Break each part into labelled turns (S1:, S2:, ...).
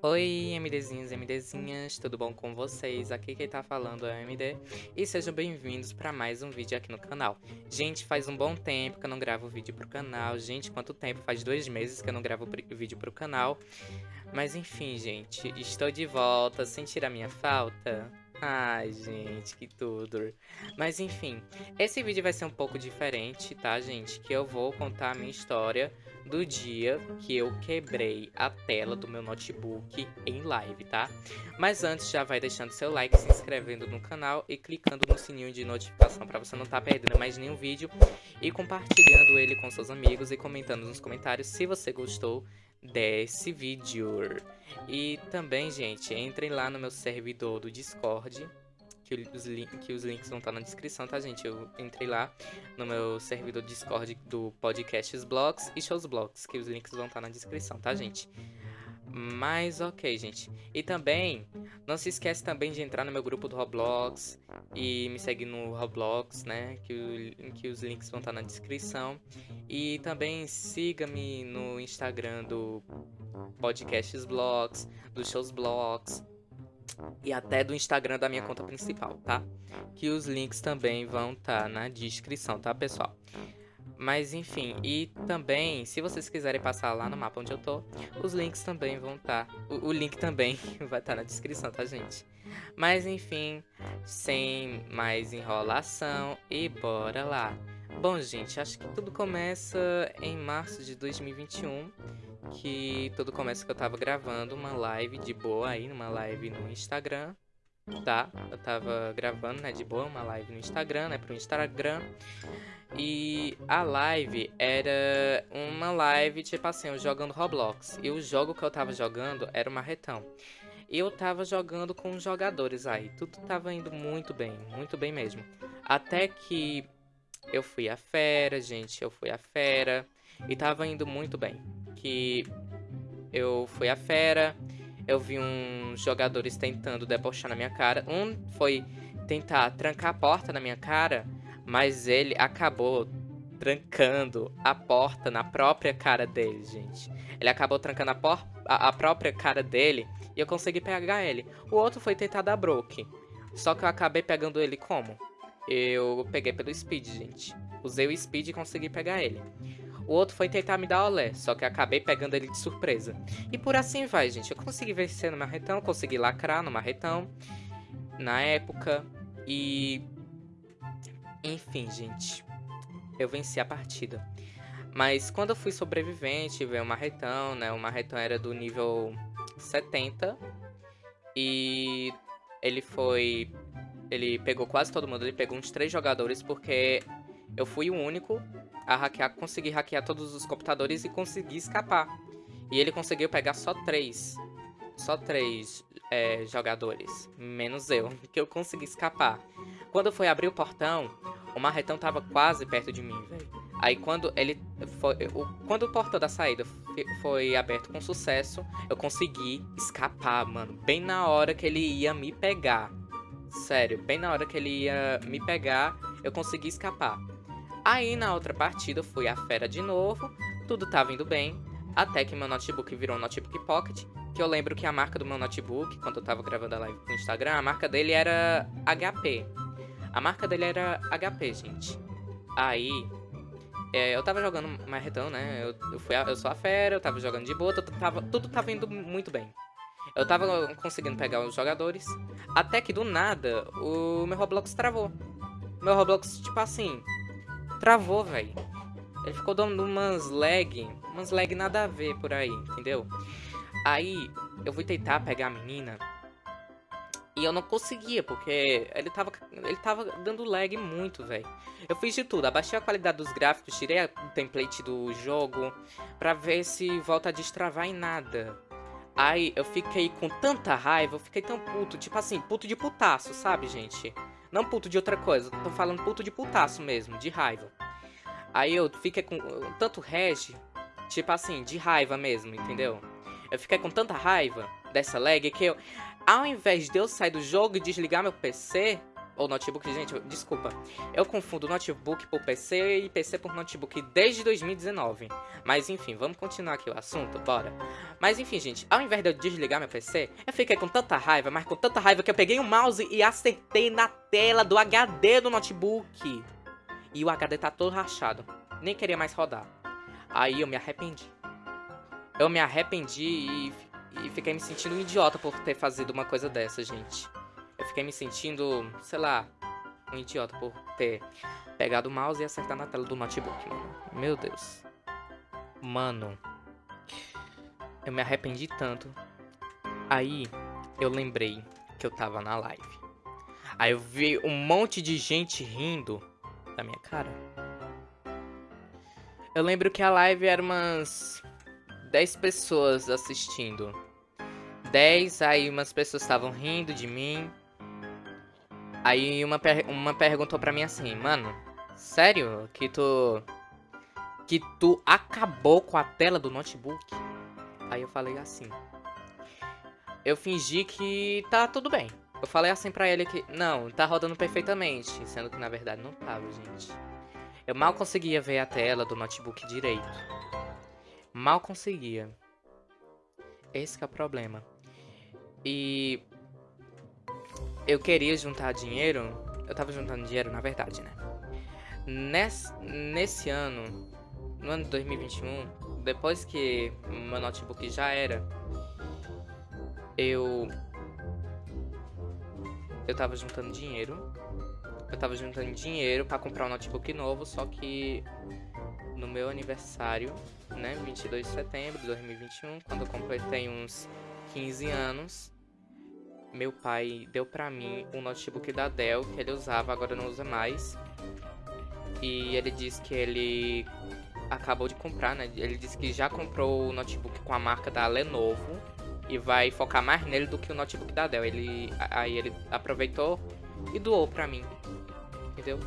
S1: Oi, MDzinhos e MDzinhas, tudo bom com vocês? Aqui quem tá falando é o MD e sejam bem-vindos para mais um vídeo aqui no canal. Gente, faz um bom tempo que eu não gravo vídeo pro canal. Gente, quanto tempo? Faz dois meses que eu não gravo vídeo pro canal. Mas enfim, gente, estou de volta. Sentir a minha falta? Ai, gente, que tudo. Mas enfim, esse vídeo vai ser um pouco diferente, tá, gente? Que eu vou contar a minha história do dia que eu quebrei a tela do meu notebook em live, tá? Mas antes, já vai deixando seu like, se inscrevendo no canal e clicando no sininho de notificação para você não estar tá perdendo mais nenhum vídeo e compartilhando ele com seus amigos e comentando nos comentários se você gostou desse vídeo. E também, gente, entrem lá no meu servidor do Discord, que os, que os links vão estar na descrição, tá, gente? Eu entrei lá no meu servidor Discord do Podcasts Blogs e Shows Blogs, que os links vão estar na descrição, tá, gente? Mas ok, gente. E também, não se esquece também de entrar no meu grupo do Roblox e me seguir no Roblox, né? Que, o, que os links vão estar na descrição. E também siga-me no Instagram do Podcasts Blogs, do Shows Blogs e até do Instagram da minha conta principal, tá? Que os links também vão estar tá na descrição, tá, pessoal? Mas enfim, e também, se vocês quiserem passar lá no mapa onde eu tô, os links também vão estar. Tá, o, o, link também vai estar tá na descrição, tá, gente? Mas enfim, sem mais enrolação e bora lá. Bom, gente, acho que tudo começa em março de 2021 que tudo começa que eu tava gravando uma live de boa aí, uma live no Instagram, tá? Eu tava gravando, né, de boa, uma live no Instagram, né, pro Instagram. E a live era uma live, tipo assim, eu jogando Roblox. E o jogo que eu tava jogando era o Marretão. E eu tava jogando com jogadores aí. Tudo tava indo muito bem, muito bem mesmo. Até que eu fui a fera, gente, eu fui a fera. E tava indo muito bem que eu fui a fera, eu vi uns jogadores tentando debochar na minha cara. Um foi tentar trancar a porta na minha cara, mas ele acabou trancando a porta na própria cara dele, gente. Ele acabou trancando a, a, a própria cara dele e eu consegui pegar ele. O outro foi tentar dar broke. Só que eu acabei pegando ele como? Eu peguei pelo speed, gente. Usei o speed e consegui pegar ele. O outro foi tentar me dar olé, só que acabei pegando ele de surpresa. E por assim vai, gente. Eu consegui vencer no marretão, consegui lacrar no marretão. Na época. E... Enfim, gente. Eu venci a partida. Mas quando eu fui sobrevivente, veio o marretão, né? O marretão era do nível 70. E ele foi... Ele pegou quase todo mundo. Ele pegou uns três jogadores porque eu fui o único a hackear, conseguir hackear todos os computadores e conseguir escapar. E ele conseguiu pegar só três. Só três é, jogadores. Menos eu, que eu consegui escapar. Quando foi abrir o portão, o marretão tava quase perto de mim, velho. Aí quando ele foi, o, quando o portão da saída foi aberto com sucesso, eu consegui escapar, mano, bem na hora que ele ia me pegar. Sério, bem na hora que ele ia me pegar, eu consegui escapar. Aí na outra partida fui a fera de novo, tudo tava indo bem, até que meu notebook virou um notebook pocket, que eu lembro que a marca do meu notebook, quando eu tava gravando a live no Instagram, a marca dele era HP. A marca dele era HP, gente. Aí, é, eu tava jogando marretão, né? Eu, eu, fui a, eu sou a fera, eu tava jogando de boa, tava, tudo tava indo muito bem. Eu tava conseguindo pegar os jogadores, até que do nada o meu Roblox travou. Meu Roblox, tipo assim, travou, velho. Ele ficou dando umas lag, umas lag nada a ver por aí, entendeu? Aí, eu fui tentar pegar a menina e eu não conseguia, porque ele tava, ele tava dando lag muito, velho. Eu fiz de tudo, abaixei a qualidade dos gráficos, tirei o template do jogo pra ver se volta a destravar em nada. Aí eu fiquei com tanta raiva, eu fiquei tão puto, tipo assim, puto de putaço, sabe, gente? Não puto de outra coisa, tô falando puto de putaço mesmo, de raiva. Aí eu fiquei com tanto rege, tipo assim, de raiva mesmo, entendeu? Eu fiquei com tanta raiva dessa lag que eu, ao invés de eu sair do jogo e desligar meu PC, Ou notebook, gente, desculpa. Eu confundo notebook por PC e PC por notebook desde 2019. Mas enfim, vamos continuar aqui o assunto, bora. Mas enfim, gente, ao invés de eu desligar meu PC, eu fiquei com tanta raiva, mas com tanta raiva que eu peguei o mouse e acertei na tela do HD do notebook. E o HD tá todo rachado. Nem queria mais rodar. Aí eu me arrependi. Eu me arrependi e, e fiquei me sentindo um idiota por ter fazido uma coisa dessa, gente. Eu fiquei me sentindo, sei lá, um idiota por ter pegado o mouse e acertar na tela do notebook, mano. Meu Deus. Mano. Eu me arrependi tanto. Aí, eu lembrei que eu tava na live. Aí eu vi um monte de gente rindo da minha cara. Eu lembro que a live era umas 10 pessoas assistindo. 10, aí umas pessoas estavam rindo de mim. Aí uma, per uma perguntou pra mim assim, mano, sério que tu. Que tu acabou com a tela do notebook? Aí eu falei assim. Eu fingi que tá tudo bem. Eu falei assim pra ele que, não, tá rodando perfeitamente. Sendo que na verdade não tava, gente. Eu mal conseguia ver a tela do notebook direito. Mal conseguia. Esse é o problema. E eu queria juntar dinheiro. Eu tava juntando dinheiro, na verdade, né? Nesse, nesse ano, no ano de 2021, depois que meu notebook já era, eu. Eu tava juntando dinheiro. Eu tava juntando dinheiro para comprar um notebook novo, só que no meu aniversário, né, 22 de setembro de 2021, quando eu completei uns 15 anos, meu pai deu pra mim um notebook da Dell que ele usava, agora não usa mais. E ele disse que ele acabou de comprar, né? Ele disse que já comprou o notebook com a marca da Lenovo e vai focar mais nele do que o notebook da Dell. Ele aí ele aproveitou e doou pra mim. Entendeu?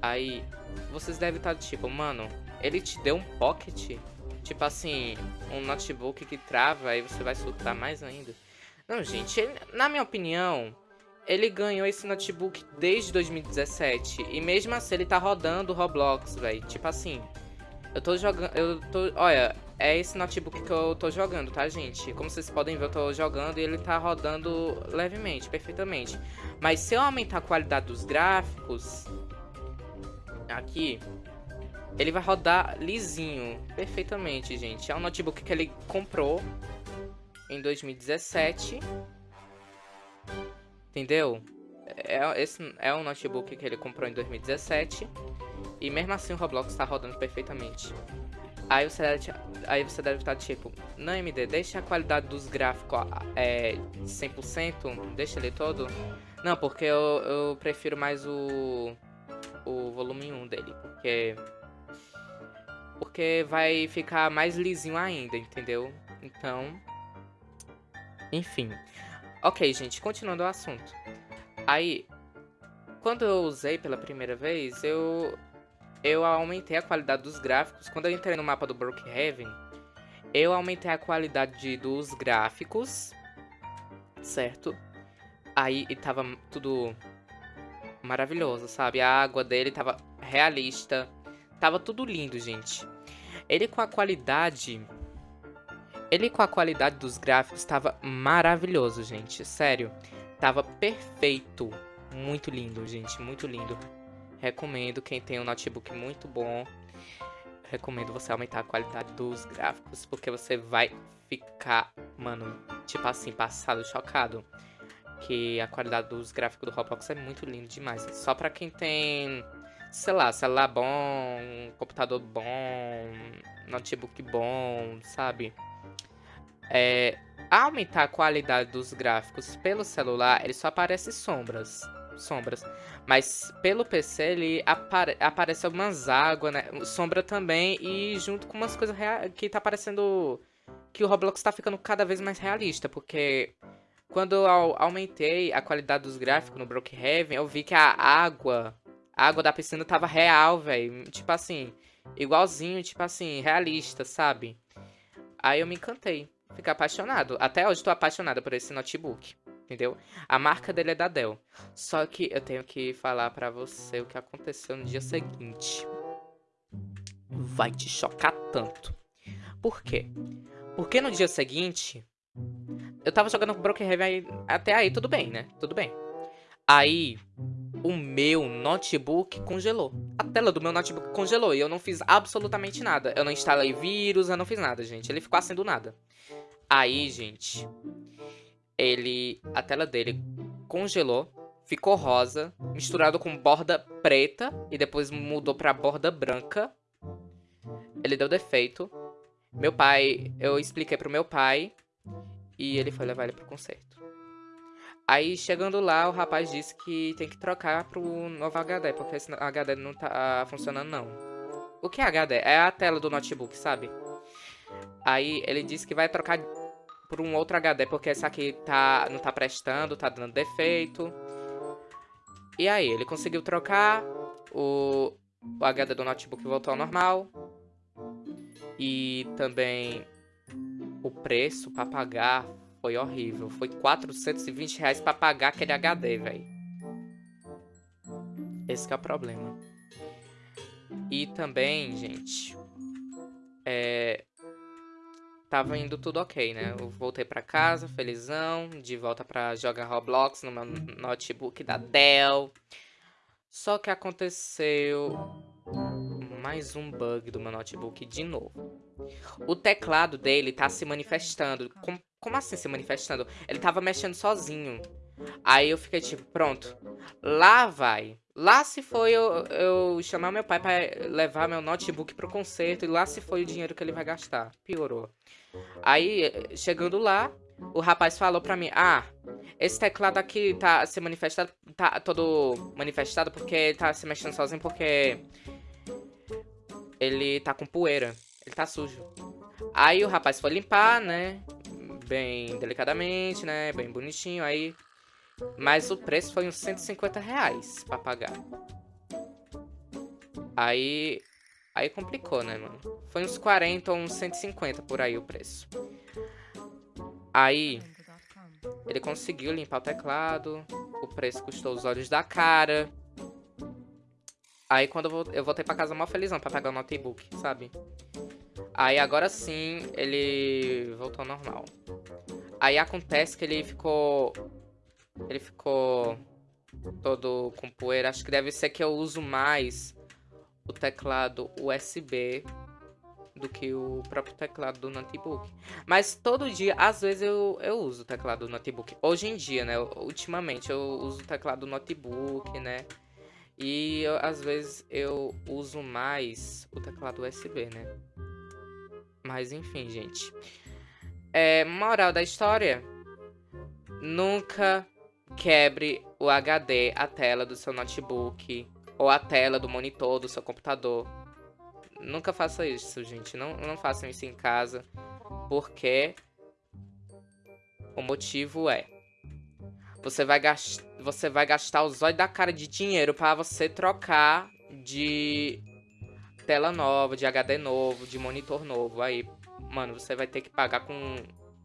S1: Aí vocês devem estar tipo, mano, ele te deu um pocket? Tipo assim, um notebook que trava, aí você vai soltar mais ainda. Não, gente, ele, na minha opinião, ele ganhou esse notebook desde 2017. E mesmo assim ele tá rodando Roblox, velho. Tipo assim, eu tô jogando. Eu tô. Olha, é esse notebook que eu tô jogando, tá, gente? Como vocês podem ver, eu tô jogando e ele tá rodando levemente, perfeitamente. Mas se eu aumentar a qualidade dos gráficos. Aqui. Ele vai rodar lisinho, perfeitamente, gente. É um notebook que ele comprou em 2017. Entendeu? É, esse é um notebook que ele comprou em 2017. E mesmo assim o Roblox está rodando perfeitamente. Aí você, deve, aí você deve estar tipo, não MD, deixa a qualidade dos gráficos é, 100%, deixa ele todo. Não, porque eu, eu prefiro mais o, o volume 1 dele, porque, porque vai ficar mais lisinho ainda, entendeu? Então, enfim. Ok, gente, continuando o assunto. Aí, quando eu usei pela primeira vez, eu eu aumentei a qualidade dos gráficos. Quando eu entrei no mapa do Brookhaven, eu aumentei a qualidade dos gráficos, certo? Aí tava tudo maravilhoso, sabe? A água dele tava realista, tava tudo lindo, gente. Ele com a qualidade ele com a qualidade dos gráficos estava maravilhoso, gente. Sério, tava perfeito. Muito lindo, gente, muito lindo. Recomendo quem tem um notebook muito bom. Recomendo você aumentar a qualidade dos gráficos, porque você vai ficar, mano, tipo assim, passado, chocado. Que a qualidade dos gráficos do Roblox é muito lindo demais. Só pra quem tem, sei lá, celular bom, computador bom, notebook bom, sabe? É, aumentar a qualidade dos gráficos pelo celular, ele só aparece sombras. Sombras. Mas pelo PC ele apare aparece algumas águas, né? Sombra também. E junto com umas coisas que tá parecendo. Que o Roblox tá ficando cada vez mais realista. Porque quando eu aumentei a qualidade dos gráficos no Brookhaven, eu vi que a água. A água da piscina tava real, velho. Tipo assim. Igualzinho, tipo assim, realista, sabe? Aí eu me encantei ficar apaixonado. Até hoje tô apaixonada por esse notebook. entendeu? A marca dele é da Dell. Só que eu tenho que falar pra você o que aconteceu no dia seguinte. Vai te chocar tanto. Por quê? Porque no dia seguinte, eu tava jogando com Broken Heaven até aí tudo bem, né? Tudo bem. Aí, o meu notebook congelou. A tela do meu notebook congelou e eu não fiz absolutamente nada. Eu não instalei vírus, eu não fiz nada, gente. Ele ficou assim do nada. Aí, gente, ele, a tela dele congelou, ficou rosa, misturado com borda preta e depois mudou para borda branca. Ele deu defeito. Meu pai, eu expliquei pro meu pai e ele foi levar ele pro conserto. Aí, chegando lá, o rapaz disse que tem que trocar pro novo HD, porque esse HD não tá funcionando, não. O que é HD? É a tela do notebook, sabe? Aí, ele disse que vai trocar por um outro HD, porque esse aqui tá, não tá prestando, tá dando defeito. E aí, ele conseguiu trocar, o, o HD do notebook voltou ao normal. E também o preço pra pagar foi horrível. Foi 420 reais pra pagar aquele HD, velho. Esse é o problema. E também, gente, é, tava indo tudo ok, né? Eu voltei pra casa, felizão, de volta pra jogar Roblox no meu notebook da Dell. Só que aconteceu mais um bug do meu notebook de novo. O teclado dele tá se manifestando. Como, como assim se manifestando? Ele tava mexendo sozinho. Aí eu fiquei tipo, pronto. Lá vai. Lá se foi eu, eu chamar meu pai para levar meu notebook pro concerto. E lá se foi o dinheiro que ele vai gastar. Piorou. Aí, chegando lá, o rapaz falou pra mim, ah, esse teclado aqui tá se manifestado, tá todo manifestado porque tá se mexendo sozinho porque ele tá com poeira, ele tá sujo. Aí o rapaz foi limpar, né, bem delicadamente, né, bem bonitinho, aí... Mas o preço foi uns 150 reais pra pagar. Aí Aí complicou, né, mano? Foi uns 40 ou uns 150 por aí o preço. Aí, ele conseguiu limpar o teclado. O preço custou os olhos da cara. Aí quando eu, voltei pra casa mal felizão pra pegar o notebook, sabe? Aí agora sim, ele voltou ao normal. Aí acontece que ele ficou... Ele ficou todo com poeira. Acho que deve ser que eu uso mais o teclado USB do que o próprio teclado do notebook. Mas todo dia, às vezes, eu, eu uso o teclado do notebook. Hoje em dia, né? Ultimamente, eu uso o teclado do notebook, né? E eu, às vezes eu uso mais o teclado USB, né? Mas enfim, gente. É, moral da história. Nunca quebre o HD, a tela do seu notebook ou a tela do monitor do seu computador. Nunca faça isso, gente. Não, não façam isso em casa, porque o motivo é você vai, gast... você vai gastar os olhos da cara de dinheiro para você trocar de tela nova, de HD novo, de monitor novo. Aí, mano, você vai ter que pagar com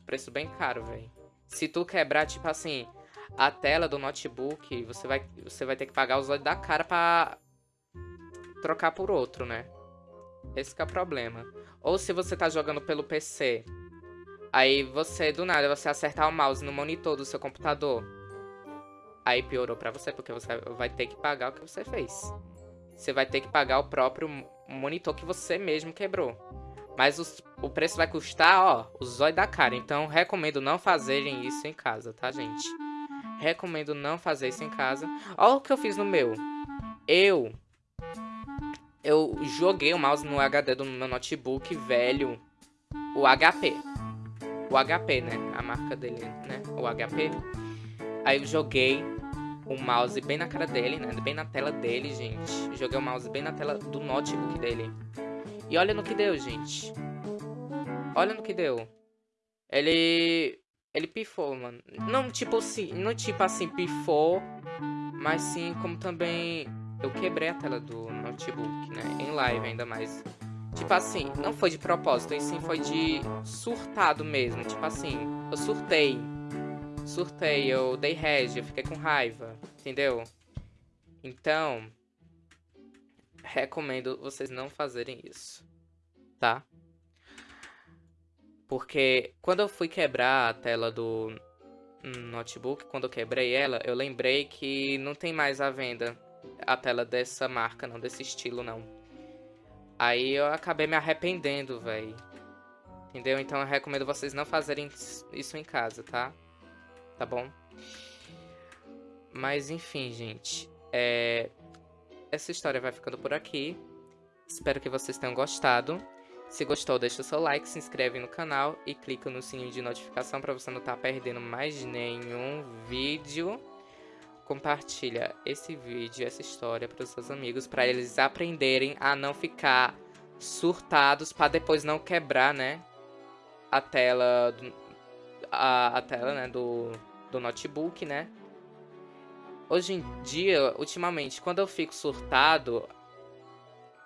S1: preço bem caro, velho. Se tu quebrar, tipo assim, a tela do notebook, você vai, você vai ter que pagar os olhos da cara pra trocar por outro, né? Esse é o problema. Ou se você tá jogando pelo PC, aí você, do nada, você acertar o mouse no monitor do seu computador, aí piorou pra você, porque você vai ter que pagar o que você fez. Você vai ter que pagar o próprio monitor que você mesmo quebrou. Mas os, o preço vai custar, ó, os olhos da cara. Então, recomendo não fazerem isso em casa, tá, gente? Recomendo não fazer isso em casa. Olha o que eu fiz no meu. Eu... Eu joguei o mouse no HD do meu notebook velho. O HP. O HP, né? A marca dele, né? O HP. Aí eu joguei o mouse bem na cara dele, né? Bem na tela dele, gente. Joguei o mouse bem na tela do notebook dele. E olha no que deu, gente. Olha no que deu. Ele ele pifou, mano. Não tipo assim, não tipo assim, pifou, mas sim como também eu quebrei a tela do notebook, né? Em live ainda mais. Tipo assim, não foi de propósito, e sim foi de surtado mesmo. Tipo assim, eu surtei. surtei, eu dei rage, eu fiquei com raiva, entendeu? Então, recomendo vocês não fazerem isso, tá? Porque quando eu fui quebrar a tela do notebook, quando eu quebrei ela, eu lembrei que não tem mais à venda a tela dessa marca, não, desse estilo, não. Aí eu acabei me arrependendo, velho. Entendeu? Então eu recomendo vocês não fazerem isso em casa, tá? Tá bom? Mas enfim, gente. É... Essa história vai ficando por aqui. Espero que vocês tenham gostado. Se gostou, deixa seu like, se inscreve no canal e clica no sininho de notificação para você não estar tá perdendo mais nenhum vídeo. Compartilha esse vídeo, essa história para os seus amigos, para eles aprenderem a não ficar surtados, para depois não quebrar, né? A tela, do, a, a tela, né, do, do notebook, né? Hoje em dia, ultimamente, quando eu fico surtado,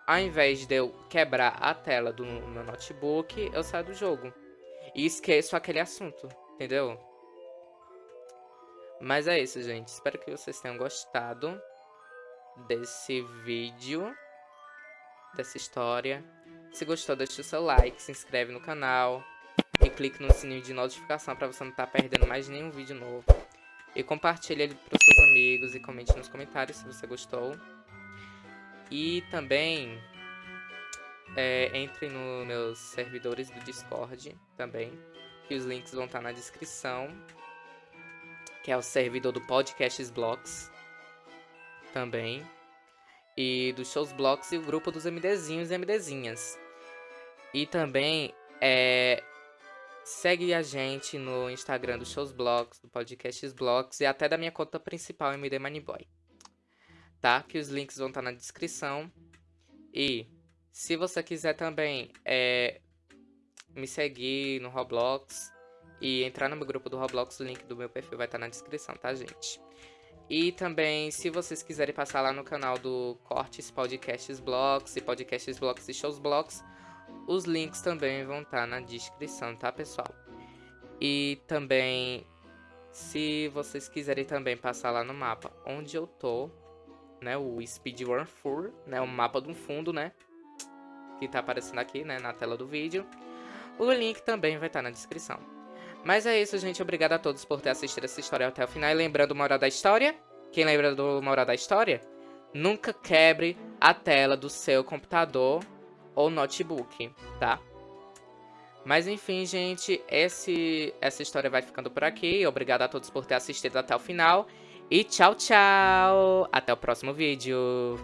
S1: ao invés de eu quebrar a tela do meu notebook, eu saio do jogo. E esqueço aquele assunto, entendeu? Mas é isso, gente. Espero que vocês tenham gostado desse vídeo, dessa história. Se gostou, deixa o seu like, se inscreve no canal e clique no sininho de notificação para você não estar tá perdendo mais nenhum vídeo novo. E compartilhe ele para os seus amigos e comente nos comentários se você gostou. E também é, entre nos meus servidores do Discord também, que os links vão estar na descrição. Que é o servidor do Podcasts Blocks também. E dos Shows Blocks e o grupo dos MDzinhos e MDzinhas. E também é, segue a gente no Instagram do Shows Blocks, do Podcasts Blocks e até da minha conta principal, MD tá? Que os links vão estar na descrição. E se você quiser também é, me seguir no Roblox e entrar no meu grupo do Roblox, o link do meu perfil vai estar na descrição, tá, gente? E também, se vocês quiserem passar lá no canal do Cortes Podcasts Blocks e Podcasts Blocks e Shows Blocks, os links também vão estar na descrição, tá, pessoal? E também, se vocês quiserem também passar lá no mapa onde eu tô, né, o Speedrun Full, né, o mapa do fundo, né, que tá aparecendo aqui, né, na tela do vídeo. O link também vai estar tá na descrição. Mas é isso, gente. Obrigado a todos por ter assistido essa história até o final. E lembrando uma hora da história, quem lembra do uma hora da história? Nunca quebre a tela do seu computador ou notebook, tá? Mas enfim, gente, esse, essa história vai ficando por aqui. Obrigado a todos por ter assistido até o final. E tchau, tchau! Até o próximo vídeo!